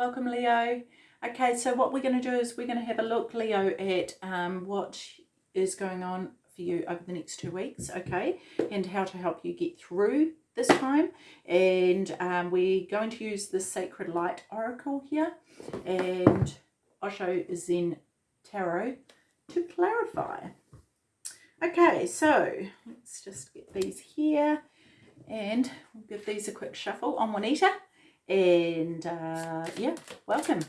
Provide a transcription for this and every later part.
Welcome, Leo. Okay, so what we're going to do is we're going to have a look, Leo, at um, what is going on for you over the next two weeks, okay, and how to help you get through this time. And um, we're going to use the Sacred Light Oracle here and Osho Zen Tarot to clarify. Okay, so let's just get these here and we'll give these a quick shuffle on Juanita. And uh, yeah, welcome.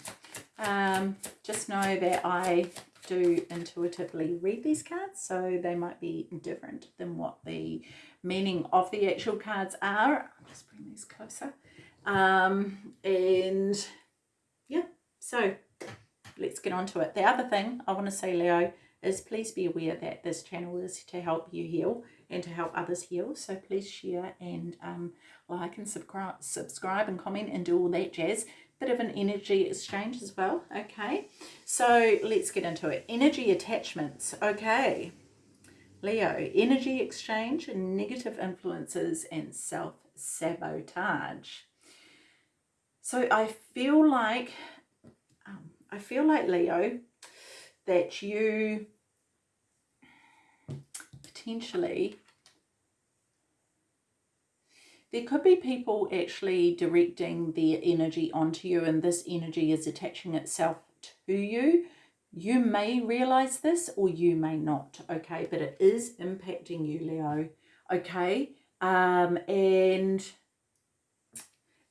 Um, just know that I do intuitively read these cards, so they might be different than what the meaning of the actual cards are. I'll just bring these closer. Um, and yeah, so let's get on to it. The other thing I want to say, Leo, is please be aware that this channel is to help you heal and to help others heal. So please share and um, like and subscribe, subscribe and comment and do all that jazz. Bit of an energy exchange as well. Okay, so let's get into it. Energy attachments. Okay. Leo, energy exchange negative influences and self-sabotage. So I feel like, um, I feel like Leo, that you potentially there could be people actually directing their energy onto you and this energy is attaching itself to you. You may realize this or you may not, okay? But it is impacting you, Leo, okay? Um, and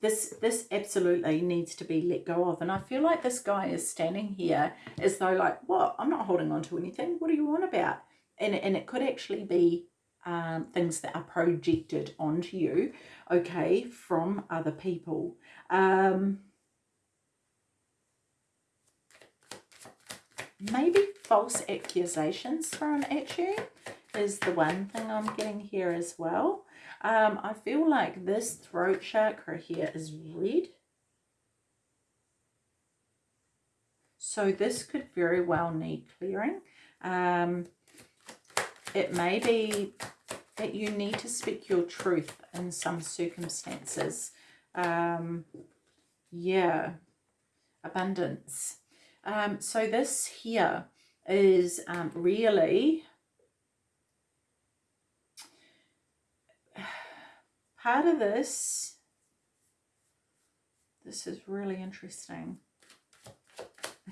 this this absolutely needs to be let go of and I feel like this guy is standing here as though like what I'm not holding on to anything what do you want about and, and it could actually be um, things that are projected onto you okay from other people um, maybe false accusations thrown at you is the one thing I'm getting here as well um, I feel like this throat chakra here is red. So this could very well need clearing. Um, it may be that you need to speak your truth in some circumstances. Um, yeah, abundance. Um, so this here is um, really part of this, this is really interesting.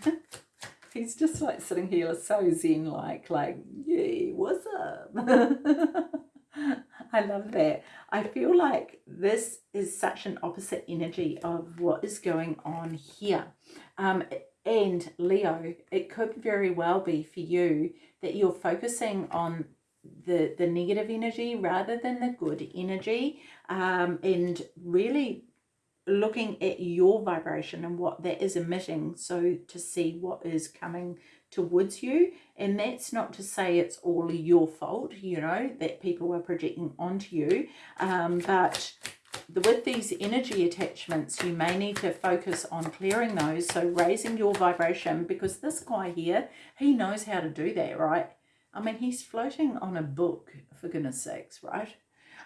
He's just like sitting here so zen like, like, yay, what's up? I love that. I feel like this is such an opposite energy of what is going on here. Um, and Leo, it could very well be for you that you're focusing on the the negative energy rather than the good energy um, and really looking at your vibration and what that is emitting so to see what is coming towards you. And that's not to say it's all your fault you know that people are projecting onto you um, but with these energy attachments you may need to focus on clearing those. So raising your vibration because this guy here he knows how to do that right? I mean, he's floating on a book, for goodness sakes, right?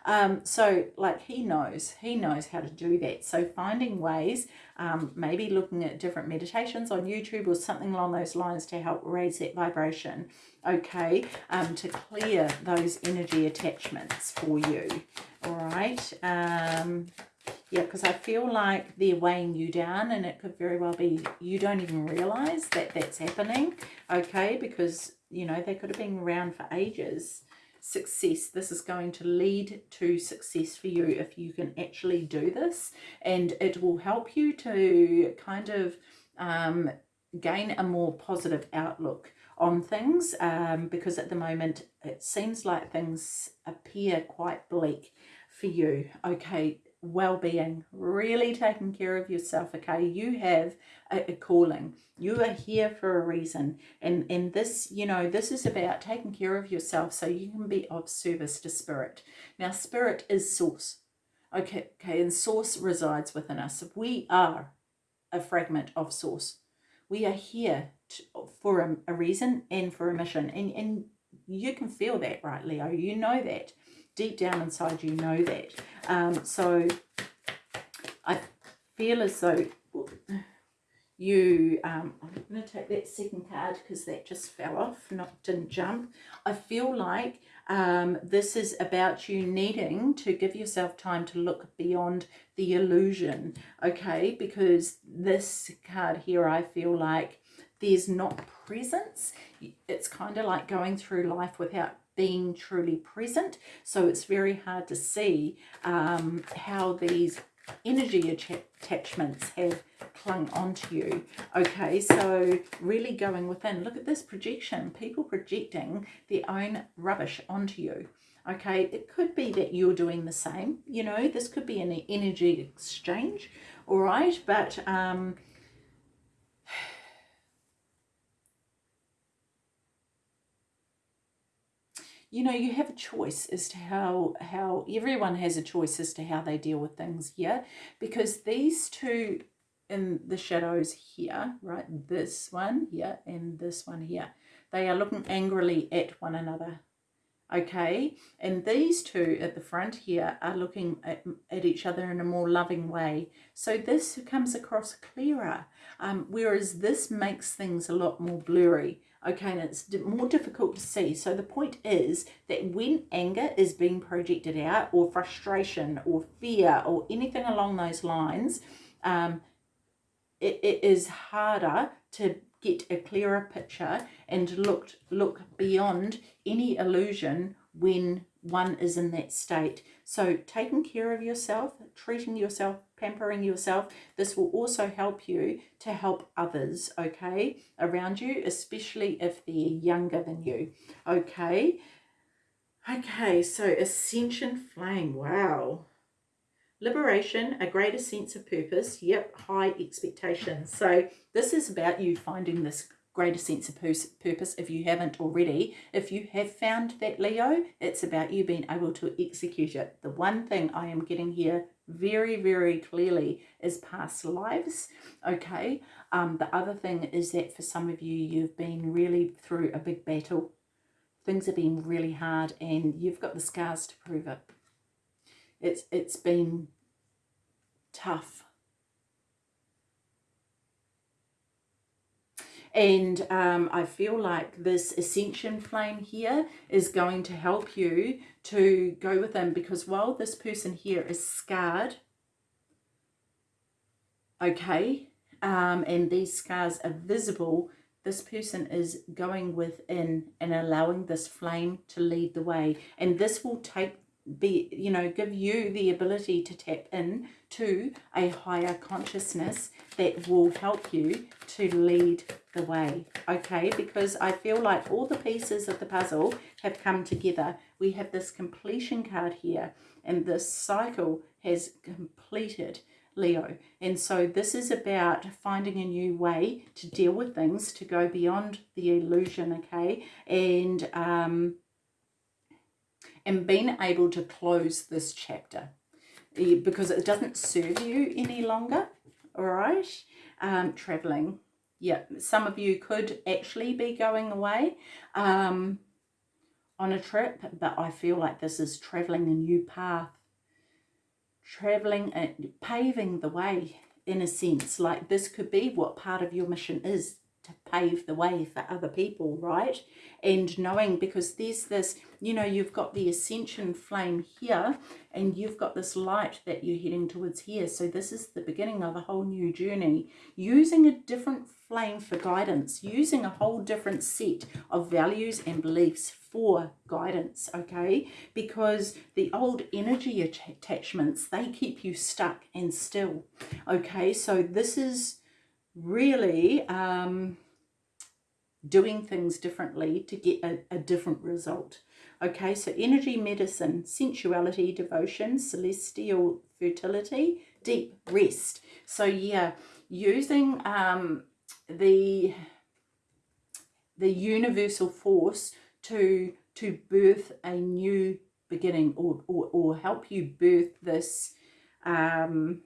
Um, so like he knows, he knows how to do that. So finding ways, um, maybe looking at different meditations on YouTube or something along those lines to help raise that vibration, okay, um, to clear those energy attachments for you, all right? Um, yeah, because I feel like they're weighing you down and it could very well be you don't even realize that that's happening, okay, because you know, they could have been around for ages. Success, this is going to lead to success for you if you can actually do this. And it will help you to kind of um, gain a more positive outlook on things um, because at the moment it seems like things appear quite bleak for you. Okay, well-being, really taking care of yourself, okay? You have a, a, calling. You are here for a reason. And, and this, you know, this is about taking care of yourself so you can be of service to spirit. Now, spirit is source, okay? Okay, and source resides within us. We are a fragment of source. We are here to, for a, a reason and for a mission. And, and you can feel that, right, Leo? You know that deep down inside you know that. Um, so I feel as though you um, I'm going to take that second card because that just fell off not didn't jump. I feel like um, this is about you needing to give yourself time to look beyond the illusion okay? Because this card here I feel like there's not presence. It's kind of like going through life without being truly present. So it's very hard to see um, how these energy attachments have clung onto you. Okay so really going within. Look at this projection people projecting their own rubbish onto you. Okay it could be that you're doing the same you know this could be an energy exchange all right? But um you know, you have a choice as to how, how everyone has a choice as to how they deal with things here because these two in the shadows here, right, this one here and this one here, they are looking angrily at one another, okay? And these two at the front here are looking at, at each other in a more loving way. So this comes across clearer, um, whereas this makes things a lot more blurry okay and it's more difficult to see. So the point is that when anger is being projected out or frustration or fear or anything along those lines um, it, it is harder to get a clearer picture and look look beyond any illusion when one is in that state. So taking care of yourself treating yourself pampering yourself. This will also help you to help others, okay, around you, especially if they're younger than you, okay? Okay, so Ascension Flame, wow. Liberation, a greater sense of purpose, yep, high expectations. So this is about you finding this greater sense of purpose if you haven't already. If you have found that Leo, it's about you being able to execute it. The one thing I am getting here very, very clearly is past lives, okay? Um, the other thing is that for some of you, you've been really through a big battle. Things have been really hard and you've got the scars to prove it. It's It's been tough And um, I feel like this ascension flame here is going to help you to go with them because while this person here is scarred, okay, um, and these scars are visible, this person is going within and allowing this flame to lead the way. And this will take be you know give you the ability to tap in to a higher consciousness that will help you to lead the way okay? Because i feel like all the pieces of the puzzle have come together. We have this completion card here and this cycle has completed leo. And so this is about finding a new way to deal with things to go beyond the illusion okay? And um and being able to close this chapter because it doesn't serve you any longer all right? Um traveling. Yeah some of you could actually be going away um on a trip but i feel like this is traveling a new path. Traveling and paving the way in a sense. Like this could be what part of your mission is to pave the way for other people, right? And knowing because there's this, you know, you've got the ascension flame here and you've got this light that you're heading towards here. So this is the beginning of a whole new journey. Using a different flame for guidance, using a whole different set of values and beliefs for guidance, okay? Because the old energy attachments, they keep you stuck and still, okay? So this is really um, doing things differently to get a, a different result. Okay, so energy medicine, sensuality, devotion, celestial fertility, deep rest. So yeah, using um, the the universal force to to birth a new beginning or, or, or help you birth this um,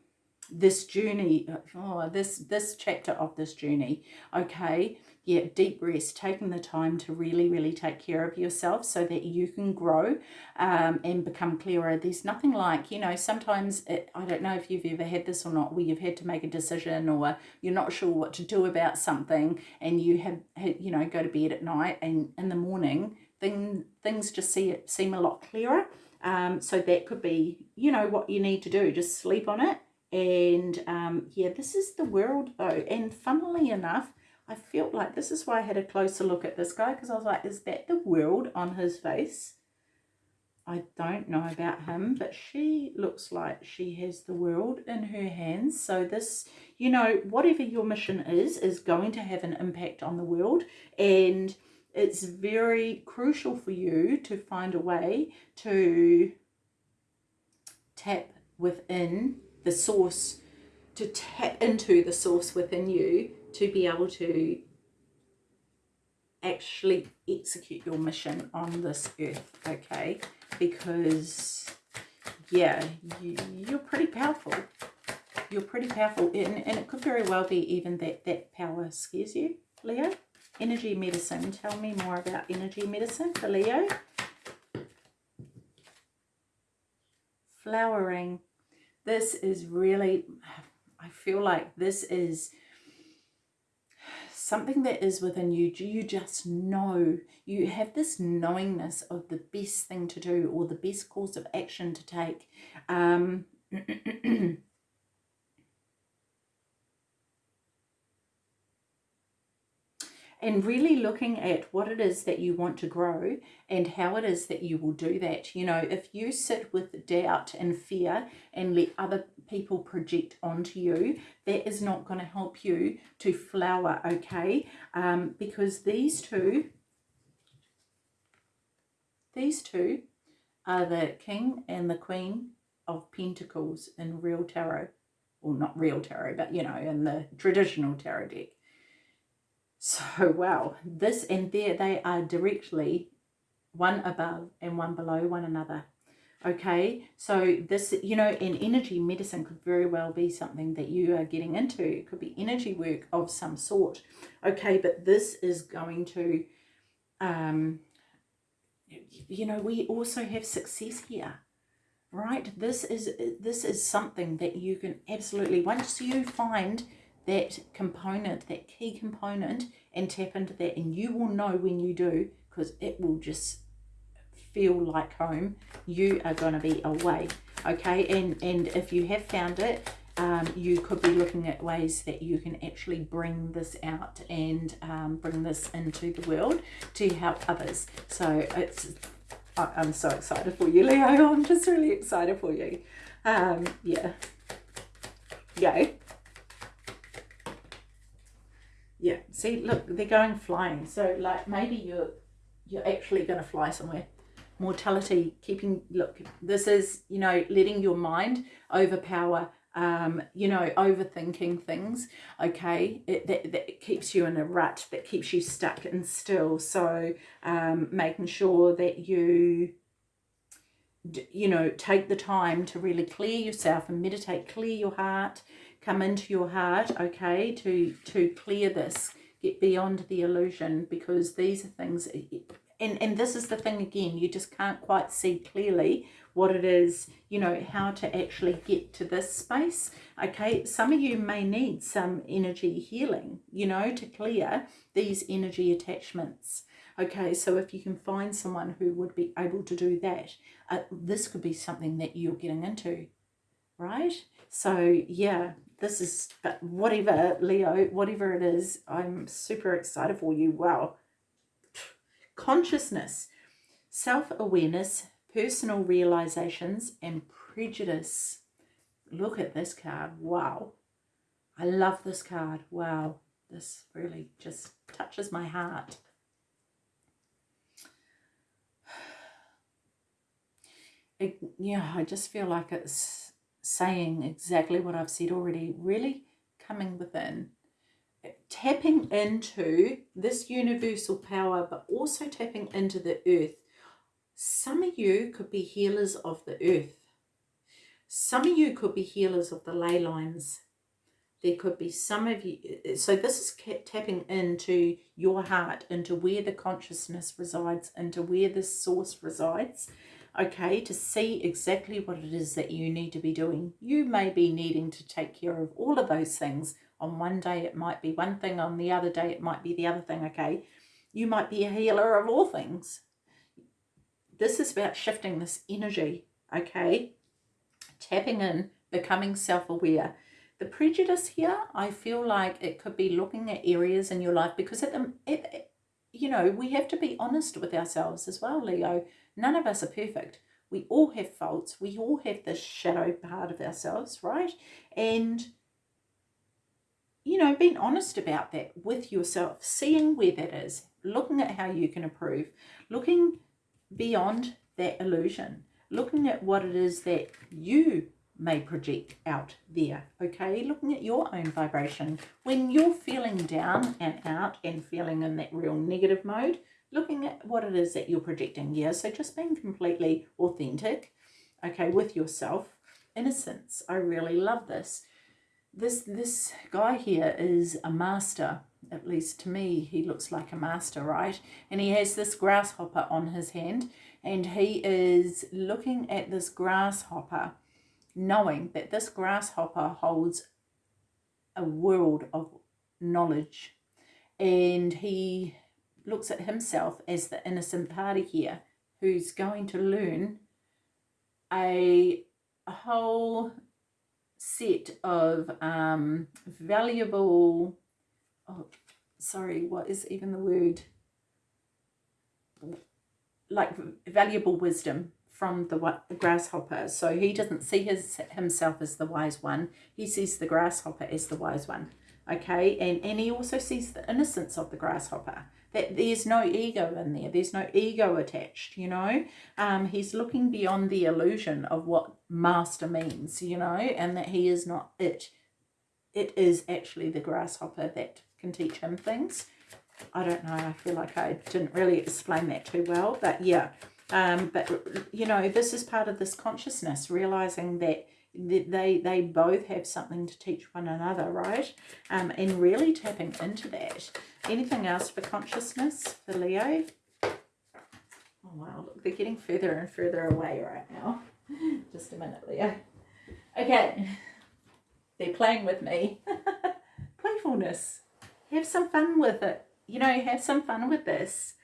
this journey, oh, this, this chapter of this journey, okay? Yeah, deep rest, taking the time to really, really take care of yourself so that you can grow um, and become clearer. There's nothing like, you know, sometimes, it, I don't know if you've ever had this or not, where you've had to make a decision or you're not sure what to do about something and you have, you know, go to bed at night and in the morning, thing, things just see, seem a lot clearer. Um, so that could be, you know, what you need to do. Just sleep on it and um, yeah, this is the world though. And funnily enough, I felt like this is why I had a closer look at this guy because I was like, is that the world on his face? I don't know about him, but she looks like she has the world in her hands. So this, you know, whatever your mission is, is going to have an impact on the world. And it's very crucial for you to find a way to tap within the source, to tap into the source within you to be able to actually execute your mission on this earth, okay? Because, yeah, you, you're pretty powerful. You're pretty powerful, and, and it could very well be even that that power scares you, Leo. Energy medicine. Tell me more about energy medicine for Leo. Flowering this is really, I feel like this is something that is within you. You just know, you have this knowingness of the best thing to do or the best course of action to take. Um, and really looking at what it is that you want to grow and how it is that you will do that. You know, if you sit with doubt and fear and let other people project onto you, that is not going to help you to flower, okay? Um, because these two, these two are the King and the Queen of Pentacles in real tarot. Well, not real tarot, but, you know, in the traditional tarot deck. So, wow, this and there, they are directly one above and one below one another. Okay, so this, you know, in energy medicine could very well be something that you are getting into. It could be energy work of some sort. Okay, but this is going to, um, you know, we also have success here right this is this is something that you can absolutely once you find that component, that key component, and tap into that. And you will know when you do, because it will just feel like home. You are going to be away. Okay, and, and if you have found it, um, you could be looking at ways that you can actually bring this out and um, bring this into the world to help others. So it's I'm so excited for you, Leo. I'm just really excited for you. Um, yeah. Yay. Yeah, see, look, they're going flying. So, like, maybe you're you're actually going to fly somewhere. Mortality, keeping, look, this is, you know, letting your mind overpower, um, you know, overthinking things, okay? It, that, that keeps you in a rut, that keeps you stuck and still. So, um, making sure that you you know, take the time to really clear yourself and meditate, clear your heart, come into your heart, okay, to, to clear this, get beyond the illusion because these are things, and, and this is the thing again, you just can't quite see clearly what it is, you know, how to actually get to this space, okay? Some of you may need some energy healing, you know, to clear these energy attachments. Okay, so if you can find someone who would be able to do that, uh, this could be something that you're getting into, right? So yeah, this is, but whatever, Leo, whatever it is, I'm super excited for you. Wow. Consciousness, self-awareness, personal realizations, and prejudice. Look at this card. Wow. I love this card. Wow. This really just touches my heart. It, yeah, I just feel like it's saying exactly what I've said already, really coming within, tapping into this universal power, but also tapping into the earth. Some of you could be healers of the earth. some of you could be healers of the ley lines. There could be some of you, so this is tapping into your heart, into where the consciousness resides, into where the source resides, okay, to see exactly what it is that you need to be doing. You may be needing to take care of all of those things. On one day it might be one thing, on the other day it might be the other thing, okay? You might be a healer of all things. This is about shifting this energy, okay? Tapping in, becoming self-aware. The prejudice here, I feel like it could be looking at areas in your life because at the, it, you know, we have to be honest with ourselves as well, Leo. None of us are perfect. We all have faults. We all have this shadow part of ourselves, right? And, you know, being honest about that with yourself, seeing where that is, looking at how you can improve, looking beyond that illusion, looking at what it is that you may project out there, okay? Looking at your own vibration. When you're feeling down and out and feeling in that real negative mode, looking at what it is that you're projecting here. So just being completely authentic, okay, with yourself. Innocence, I really love this. This, this guy here is a master, at least to me, he looks like a master, right? And he has this grasshopper on his hand and he is looking at this grasshopper knowing that this grasshopper holds a world of knowledge and he looks at himself as the innocent party here who's going to learn a, a whole set of um, valuable, oh, sorry, what is even the word? Like valuable wisdom from the, the grasshopper. So he doesn't see his himself as the wise one. He sees the grasshopper as the wise one. Okay, and, and he also sees the innocence of the grasshopper. That there's no ego in there. There's no ego attached, you know. Um, he's looking beyond the illusion of what master means, you know, and that he is not it. It is actually the grasshopper that can teach him things. I don't know. I feel like I didn't really explain that too well, but yeah. Um, but, you know, this is part of this consciousness, realizing that they they both have something to teach one another, right? Um, and really tapping into that. Anything else for consciousness for Leo? Oh, wow, look, they're getting further and further away right now. Just a minute, Leo. Okay, they're playing with me. Playfulness. Have some fun with it. You know, have some fun with this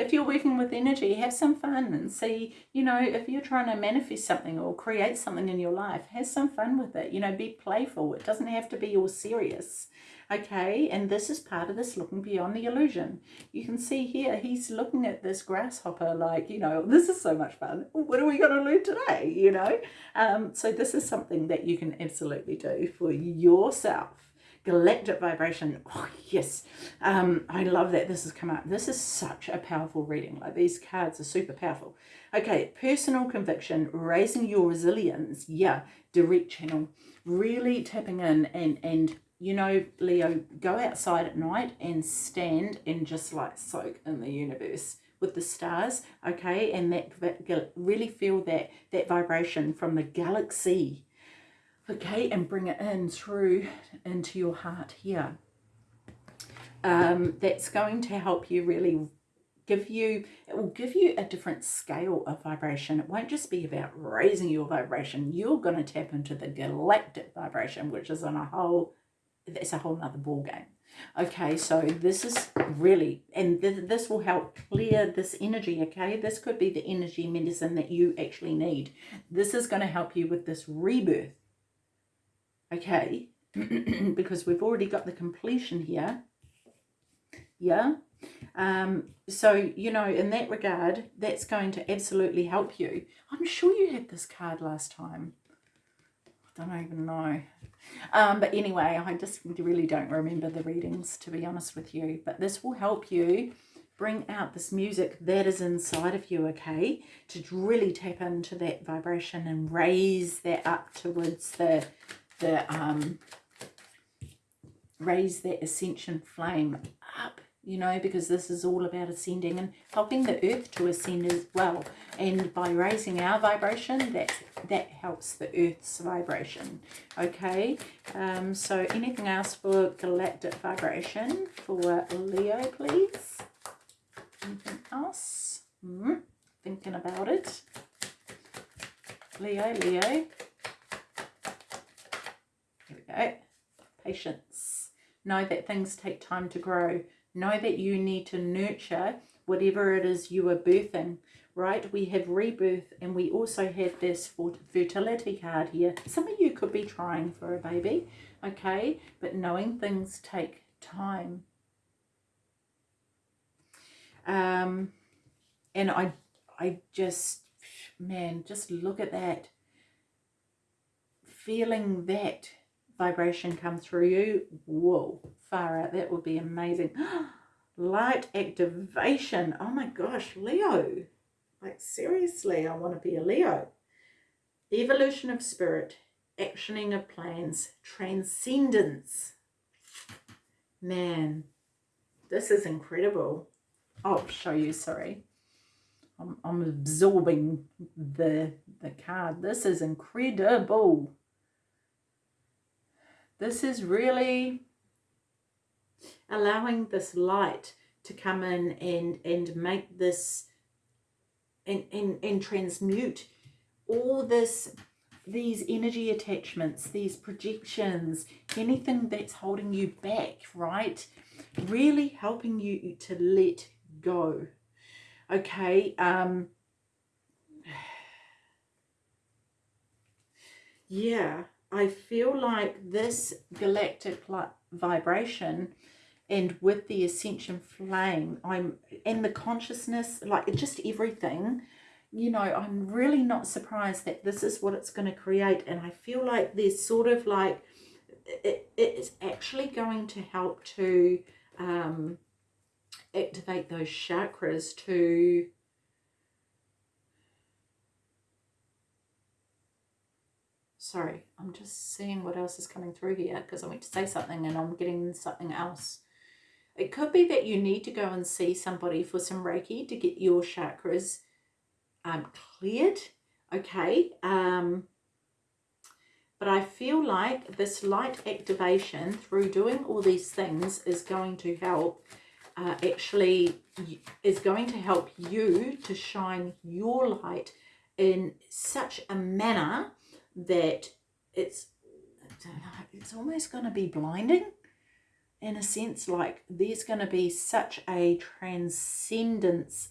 if you're working with energy, have some fun and see, you know, if you're trying to manifest something or create something in your life, have some fun with it. You know, be playful. It doesn't have to be all serious. Okay, and this is part of this looking beyond the illusion. You can see here, he's looking at this grasshopper like, you know, this is so much fun. What are we going to learn today, you know? Um, so this is something that you can absolutely do for yourself galactic vibration. Oh, yes. Um, I love that this has come up. This is such a powerful reading. Like these cards are super powerful. Okay, personal conviction, raising your resilience. Yeah, direct channel. Really tapping in and, and you know, Leo, go outside at night and stand and just like soak in the universe with the stars, okay? And that really feel that, that vibration from the galaxy okay and bring it in through into your heart here. Um, that's going to help you really give you it will give you a different scale of vibration. It won't just be about raising your vibration. You're going to tap into the galactic vibration which is on a whole that's a whole nother ball game. Okay so this is really and th this will help clear this energy okay? This could be the energy medicine that you actually need. This is going to help you with this rebirth okay. Because we've already got the completion here. Yeah. Um so you know in that regard that's going to absolutely help you. I'm sure you had this card last time. I don't even know. Um but anyway i just really don't remember the readings to be honest with you. But this will help you bring out this music that is inside of you okay? To really tap into that vibration and raise that up towards the the um, raise that ascension flame up you know because this is all about ascending and helping the earth to ascend as well. And by raising our vibration that that helps the earth's vibration okay? Um, so anything else for galactic vibration for leo please? Anything else? Mm, thinking about it. Leo leo here we go patience know that things take time to grow know that you need to nurture whatever it is you are birthing right? We have rebirth and we also have this fertility card here. Some of you could be trying for a baby, okay? But knowing things take time. Um, and I, I just, man, just look at that. Feeling that vibration come through you, whoa, far out, that would be amazing. Light activation, oh my gosh, Leo, like, seriously, I want to be a Leo. Evolution of spirit, actioning of plans, transcendence. Man, this is incredible. I'll show you, sorry. I'm, I'm absorbing the, the card. This is incredible. This is really allowing this light to come in and, and make this and, and, and transmute all this these energy attachments, these projections, anything that's holding you back, right? Really helping you to let go. Okay. Um, yeah, I feel like this galactic vibration and with the ascension flame i'm and the consciousness like just everything. You know i'm really not surprised that this is what it's going to create and i feel like there's sort of like it, it's actually going to help to um, activate those chakras to sorry i'm just seeing what else is coming through here because i went to say something and i'm getting something else it could be that you need to go and see somebody for some Reiki to get your chakras um, cleared, okay? Um, but I feel like this light activation through doing all these things is going to help uh, actually is going to help you to shine your light in such a manner that it's it's almost going to be blinding in a sense like there's going to be such a transcendence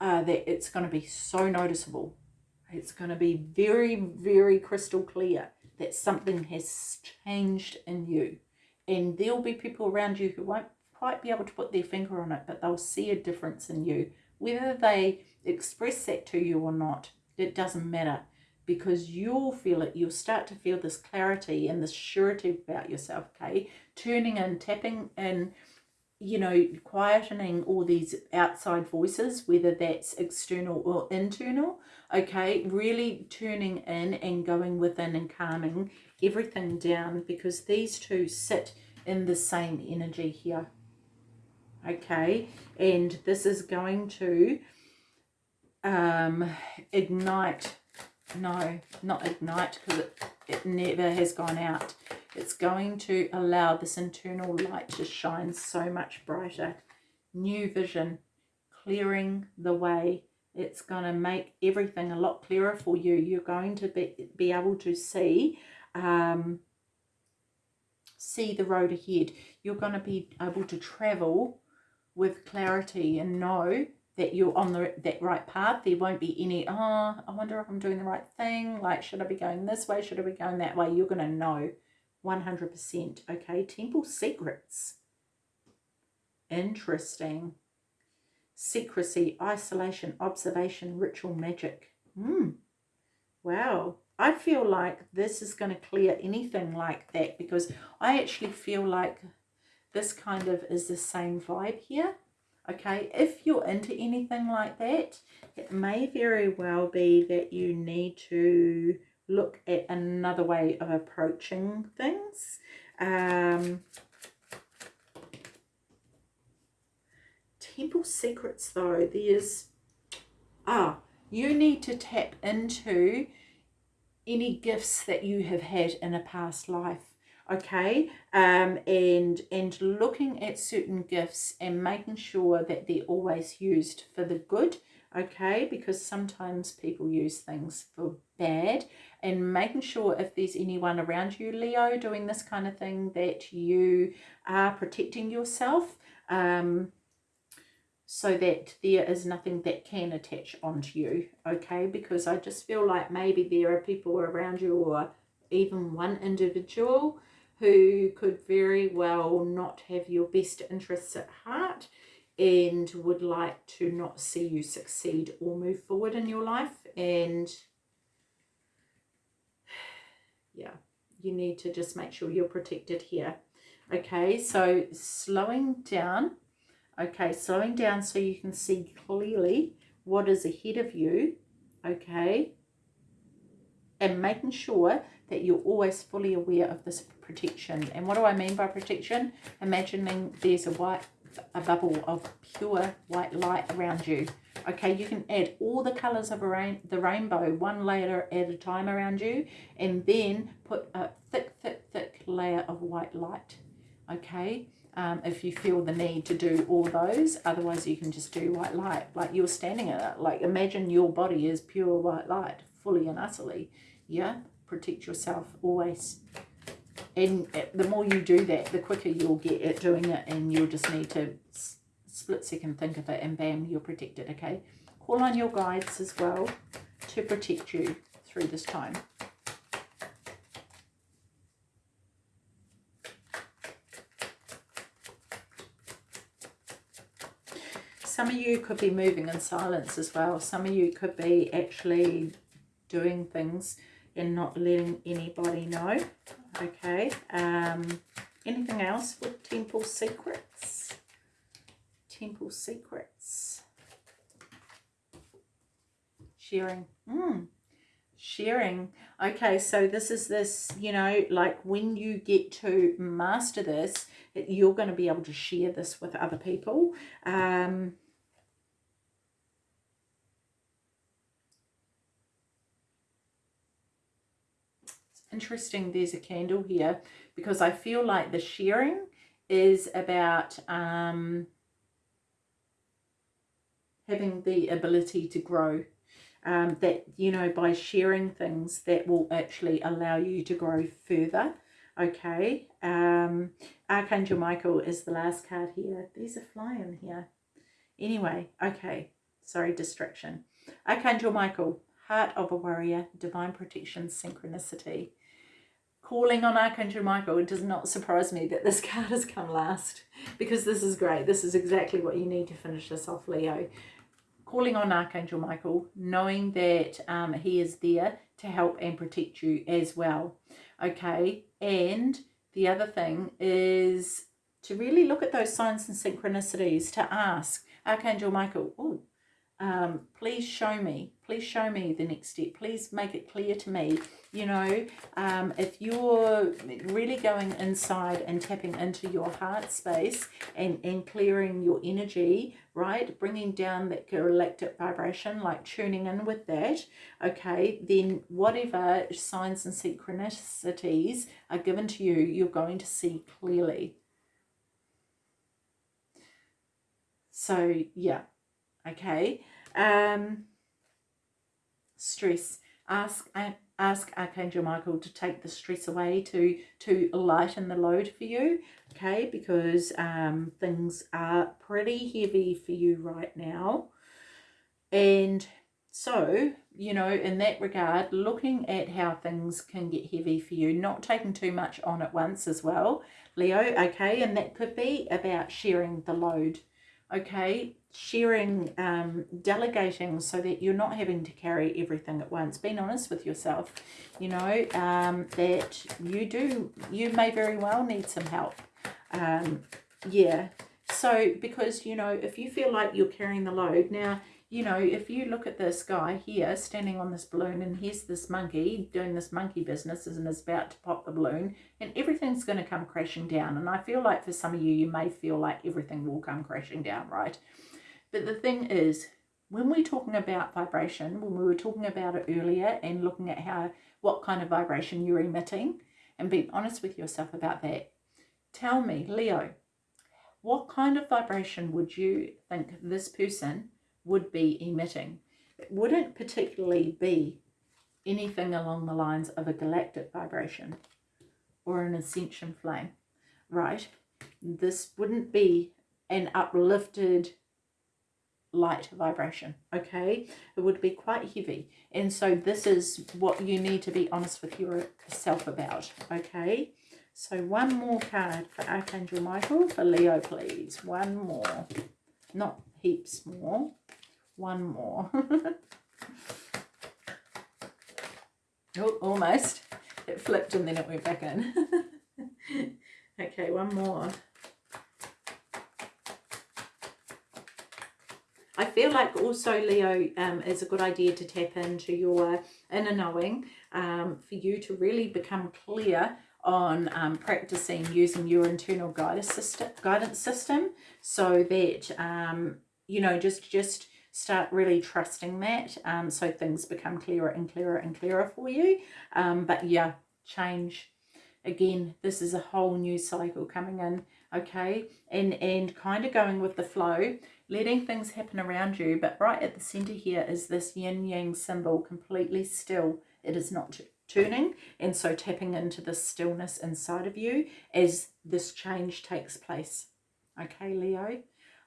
uh, that it's going to be so noticeable. It's going to be very, very crystal clear that something has changed in you. And there'll be people around you who won't quite be able to put their finger on it, but they'll see a difference in you. Whether they express that to you or not, it doesn't matter because you'll feel it. You'll start to feel this clarity and this surety about yourself, okay? Turning in, tapping in, you know, quietening all these outside voices, whether that's external or internal, okay? Really turning in and going within and calming everything down because these two sit in the same energy here, okay? And this is going to um, ignite no, not ignite because it, it never has gone out. It's going to allow this internal light to shine so much brighter. New vision, clearing the way. It's going to make everything a lot clearer for you. You're going to be, be able to see um, see the road ahead. You're going to be able to travel with clarity and know that you're on the that right path there won't be any oh i wonder if i'm doing the right thing like should i be going this way should i be going that way? You're going to know 100% okay? Temple secrets. Interesting. Secrecy isolation observation ritual magic. Hmm. Wow. I feel like this is going to clear anything like that because i actually feel like this kind of is the same vibe here okay? If you're into anything like that it may very well be that you need to look at another way of approaching things. Um, temple secrets though there's ah you need to tap into any gifts that you have had in a past life okay? Um and and looking at certain gifts and making sure that they're always used for the good okay? Because sometimes people use things for bad. And making sure if there's anyone around you leo doing this kind of thing that you are protecting yourself um so that there is nothing that can attach onto you okay? Because i just feel like maybe there are people around you or even one individual who could very well not have your best interests at heart and would like to not see you succeed or move forward in your life. And yeah you need to just make sure you're protected here. Okay so slowing down. Okay slowing down so you can see clearly what is ahead of you. Okay. And making sure that you're always fully aware of this protection and what do I mean by protection imagining there's a white a bubble of pure white light around you. Okay, you can add all the colours of rain the rainbow one layer at a time around you and then put a thick, thick, thick layer of white light. Okay, um, if you feel the need to do all those, otherwise you can just do white light. Like you're standing in it, like imagine your body is pure white light, fully and utterly. Yeah, protect yourself always and uh, the more you do that the quicker you'll get at doing it and you'll just need to split second think of it and bam you're protected okay? Call on your guides as well to protect you through this time. Some of you could be moving in silence as well. Some of you could be actually doing things and not letting anybody know Okay. Um, anything else with Temple Secrets? Temple Secrets. Sharing. Mm. Sharing. Okay, so this is this, you know, like when you get to master this, you're going to be able to share this with other people. Um, interesting there's a candle here because I feel like the sharing is about um, having the ability to grow. Um, that, you know, by sharing things that will actually allow you to grow further. Okay. Um, Archangel Michael is the last card here. These are flying here. Anyway, okay. Sorry, distraction. Archangel Michael, Heart of a Warrior, Divine Protection, Synchronicity calling on Archangel Michael, it does not surprise me that this card has come last because this is great. This is exactly what you need to finish this off, Leo. Calling on Archangel Michael, knowing that um, he is there to help and protect you as well. Okay, and the other thing is to really look at those signs and synchronicities to ask Archangel Michael, oh, um, please show me, please show me the next step. Please make it clear to me, you know, um, if you're really going inside and tapping into your heart space and, and clearing your energy, right, bringing down that galactic vibration, like tuning in with that, okay, then whatever signs and synchronicities are given to you, you're going to see clearly. So, yeah, okay um stress. Ask ask archangel michael to take the stress away to to lighten the load for you okay? Because um things are pretty heavy for you right now. And so you know in that regard looking at how things can get heavy for you not taking too much on at once as well leo okay? And that could be about sharing the load okay sharing um delegating so that you're not having to carry everything at once being honest with yourself you know um that you do you may very well need some help um yeah so because you know if you feel like you're carrying the load now you know, if you look at this guy here standing on this balloon and here's this monkey doing this monkey business and is about to pop the balloon and everything's going to come crashing down. And I feel like for some of you, you may feel like everything will come crashing down, right? But the thing is, when we're talking about vibration, when we were talking about it earlier and looking at how what kind of vibration you're emitting and being honest with yourself about that, tell me, Leo, what kind of vibration would you think this person would be emitting? It wouldn't particularly be anything along the lines of a galactic vibration or an ascension flame, right? This wouldn't be an uplifted light vibration okay? It would be quite heavy. And so this is what you need to be honest with yourself about okay? So one more card for archangel michael for leo please. One more. Not heaps more. One more. Oh almost. It flipped and then it went back in. Okay one more I feel like also, Leo, um, is a good idea to tap into your inner knowing um, for you to really become clear on um, practicing using your internal guidance system, guidance system so that, um, you know, just, just start really trusting that um, so things become clearer and clearer and clearer for you. Um, but yeah, change. Again, this is a whole new cycle coming in, okay? And, and kind of going with the flow letting things happen around you. But right at the center here is this yin yang symbol, completely still. It is not turning. And so tapping into the stillness inside of you as this change takes place. Okay, Leo?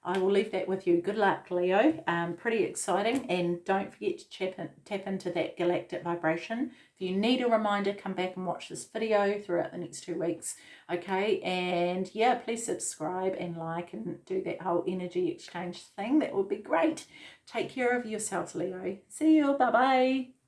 I will leave that with you. Good luck, Leo. Um, pretty exciting. And don't forget to tap, in, tap into that galactic vibration. If you need a reminder, come back and watch this video throughout the next two weeks. Okay, and yeah, please subscribe and like and do that whole energy exchange thing. That would be great. Take care of yourself, Leo. See you. Bye-bye.